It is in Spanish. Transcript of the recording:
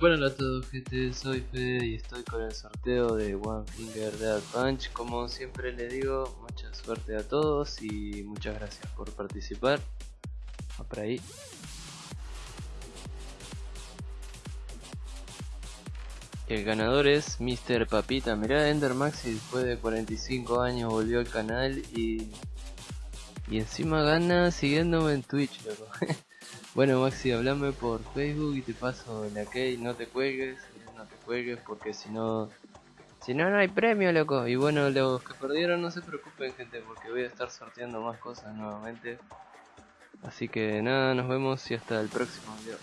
Bueno, a todos gente, soy Fede y estoy con el sorteo de One Finger Dead Punch Como siempre les digo, mucha suerte a todos y muchas gracias por participar. Va por ahí. El ganador es Mr. Papita, mirá Ender Maxi después de 45 años volvió al canal y... Y encima gana siguiéndome en Twitch, loco. bueno, Maxi, hablame por Facebook y te paso la key. No te cuelgues, no te cuelgues porque si no. Si no, no hay premio, loco. Y bueno, los que perdieron, no se preocupen, gente, porque voy a estar sorteando más cosas nuevamente. Así que nada, nos vemos y hasta el próximo video.